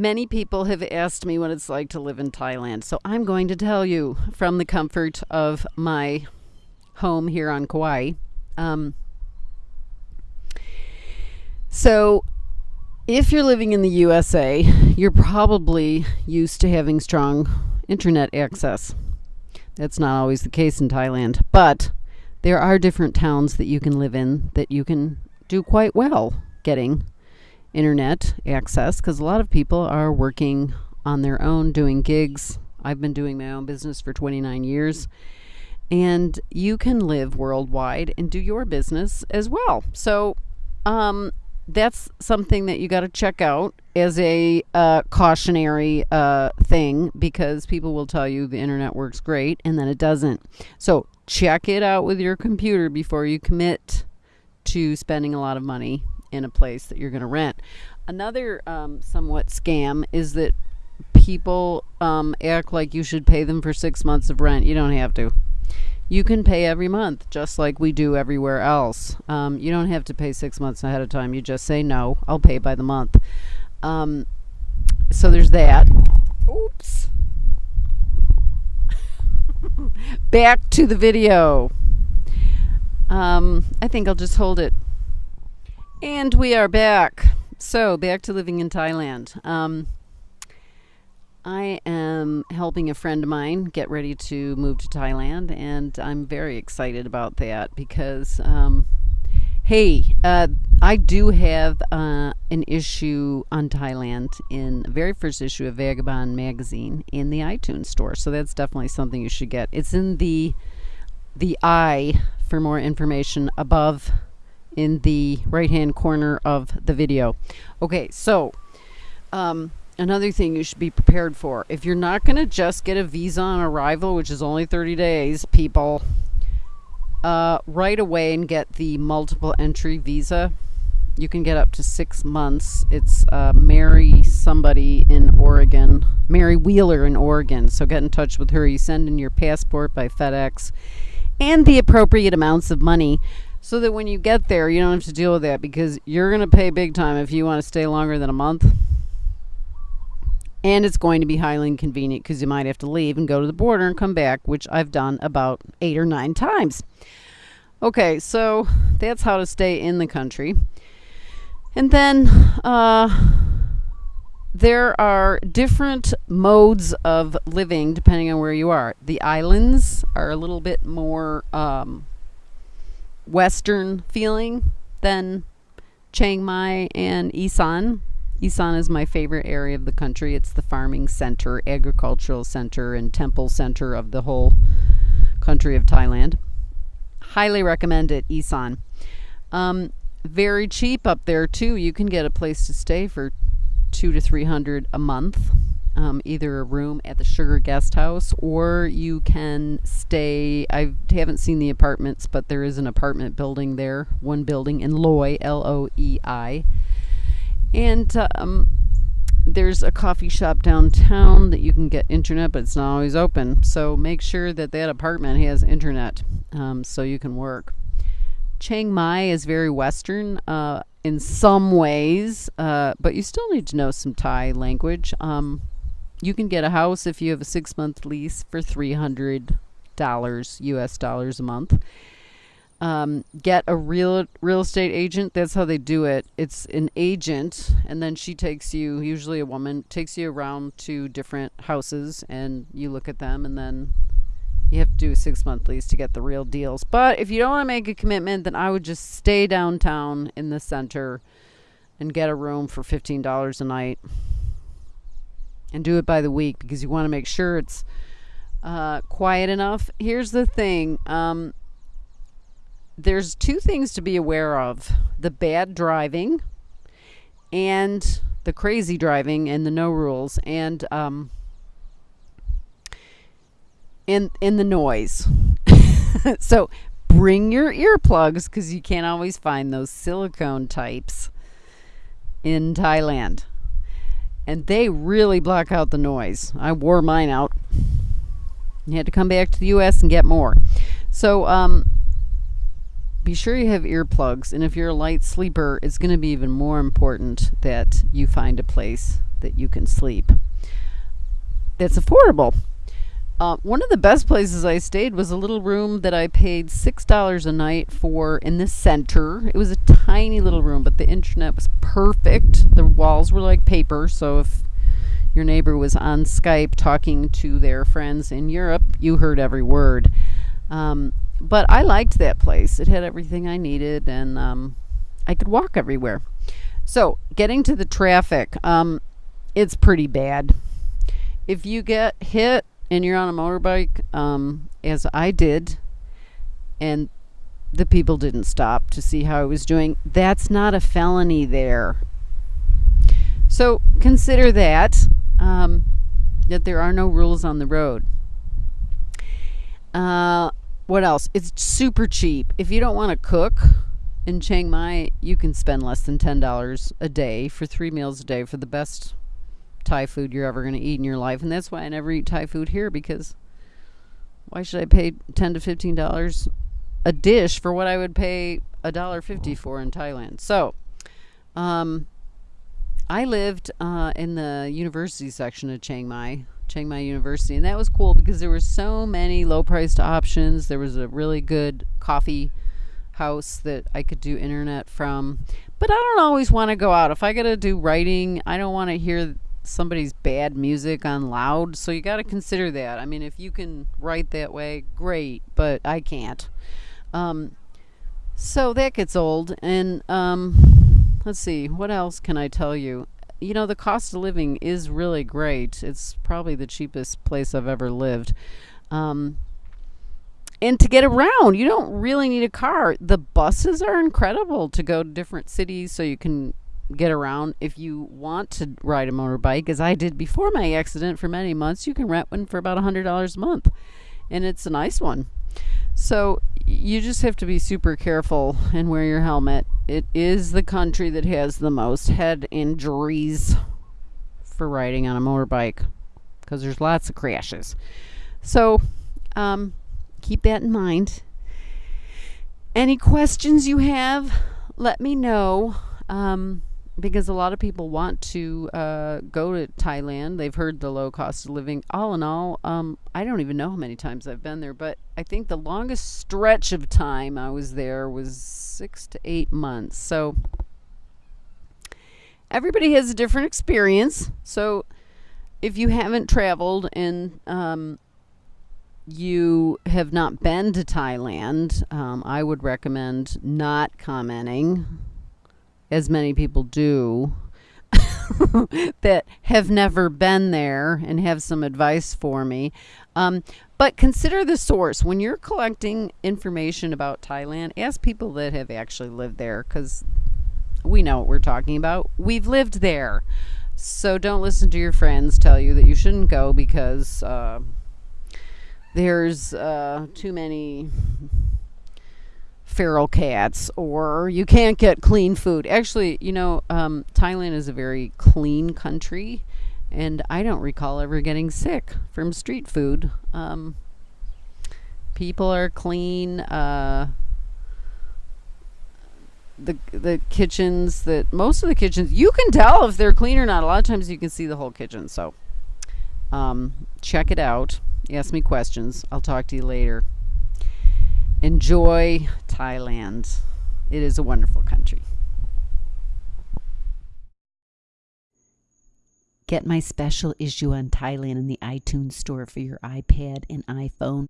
Many people have asked me what it's like to live in Thailand, so I'm going to tell you from the comfort of my home here on Kauai. Um, so, if you're living in the USA, you're probably used to having strong internet access. That's not always the case in Thailand, but there are different towns that you can live in that you can do quite well getting internet access because a lot of people are working on their own doing gigs. I've been doing my own business for 29 years. And you can live worldwide and do your business as well. So, um, that's something that you got to check out as a uh, cautionary uh, thing because people will tell you the internet works great and then it doesn't. So check it out with your computer before you commit to spending a lot of money in a place that you're going to rent. Another um, somewhat scam is that people um, act like you should pay them for six months of rent. You don't have to you can pay every month just like we do everywhere else. Um, you don't have to pay six months ahead of time. You just say, no, I'll pay by the month. Um, so there's that. Oops. Back to the video. Um, I think I'll just hold it. And we are back. So, back to living in Thailand. Um, I am helping a friend of mine get ready to move to Thailand, and I'm very excited about that because, um, hey, uh, I do have uh, an issue on Thailand in the very first issue of Vagabond magazine in the iTunes store, so that's definitely something you should get. It's in the the eye for more information above in the right hand corner of the video. Okay, so. Um, another thing you should be prepared for. If you're not going to just get a visa on arrival, which is only 30 days, people, uh, right away and get the multiple entry visa. You can get up to six months. It's uh, Mary somebody in Oregon, Mary Wheeler in Oregon. So get in touch with her. You send in your passport by FedEx and the appropriate amounts of money so that when you get there, you don't have to deal with that because you're going to pay big time if you want to stay longer than a month and it's going to be highly inconvenient because you might have to leave and go to the border and come back, which I've done about eight or nine times. Okay, so that's how to stay in the country. And then uh, there are different modes of living depending on where you are. The islands are a little bit more um, Western feeling than Chiang Mai and Isan. Isan is my favorite area of the country. It's the farming center, agricultural center, and temple center of the whole country of Thailand. Highly recommend it, Isan. Um, very cheap up there too. You can get a place to stay for two to three hundred a month. Um, either a room at the Sugar Guest House or you can stay. I haven't seen the apartments, but there is an apartment building there, one building in Loei, L O E I and um, there's a coffee shop downtown that you can get internet, but it's not always open. So make sure that that apartment has internet um, so you can work. Chiang Mai is very Western uh, in some ways, uh, but you still need to know some Thai language. Um, you can get a house if you have a six month lease for $300 US dollars a month um, get a real real estate agent. That's how they do it. It's an agent, and then she takes you, usually a woman, takes you around to different houses, and you look at them, and then you have to do a six month lease to get the real deals. But if you don't want to make a commitment, then I would just stay downtown in the center and get a room for fifteen dollars a night, and do it by the week because you want to make sure it's uh, quiet enough. Here's the thing. Um, there's two things to be aware of the bad driving and the crazy driving and the no rules and um in the noise so bring your earplugs because you can't always find those silicone types in thailand and they really block out the noise i wore mine out you had to come back to the us and get more so um be sure you have earplugs. And if you're a light sleeper, it's going to be even more important that you find a place that you can sleep. That's affordable. Uh, one of the best places I stayed was a little room that I paid six dollars a night for in the center. It was a tiny little room, but the internet was perfect. The walls were like paper, so if your neighbor was on Skype talking to their friends in Europe, you heard every word. Um, but I liked that place. It had everything I needed, and um, I could walk everywhere. So, getting to the traffic, um, it's pretty bad. If you get hit and you're on a motorbike, um, as I did, and the people didn't stop to see how I was doing, that's not a felony there. So consider that, um, that there are no rules on the road. Uh, what else? It's super cheap. If you don't want to cook in Chiang Mai, you can spend less than $10 a day for three meals a day for the best Thai food you're ever going to eat in your life. And that's why I never eat Thai food here because why should I pay 10 to $15 a dish for what I would pay a dollar fifty for in Thailand? So, um, I lived uh, in the university section of Chiang Mai, Chiang Mai University, and that was cool because there were so many low priced options. There was a really good coffee house that I could do internet from. But I don't always want to go out. If I got to do writing, I don't want to hear somebody's bad music on loud. So you got to consider that. I mean, if you can write that way, great, but I can't. Um, so that gets old. And um, let's see, what else can I tell you? You know, the cost of living is really great. It's probably the cheapest place I've ever lived. Um, and to get around, you don't really need a car. The buses are incredible to go to different cities so you can get around. If you want to ride a motorbike, as I did before my accident for many months, you can rent one for about $100 a month. And it's a nice one. So you just have to be super careful and wear your helmet. It is the country that has the most head injuries for riding on a motorbike because there's lots of crashes. So um, keep that in mind. Any questions you have, let me know. Um, because a lot of people want to uh, go to Thailand. They've heard the low cost of living. All in all, um, I don't even know how many times I've been there, but I think the longest stretch of time I was there was six to eight months. So everybody has a different experience. So if you haven't traveled and um, you have not been to Thailand, um, I would recommend not commenting as many people do, that have never been there and have some advice for me. Um, but consider the source. When you're collecting information about Thailand, ask people that have actually lived there because we know what we're talking about. We've lived there. So don't listen to your friends tell you that you shouldn't go because uh, there's uh, too many feral cats or you can't get clean food. Actually, you know, um, Thailand is a very clean country, and I don't recall ever getting sick from street food. Um, people are clean. Uh, the the kitchens that most of the kitchens you can tell if they're clean or not. A lot of times you can see the whole kitchen. So um, check it out. Ask me questions. I'll talk to you later enjoy Thailand. It is a wonderful country. Get my special issue on Thailand in the iTunes store for your iPad and iPhone.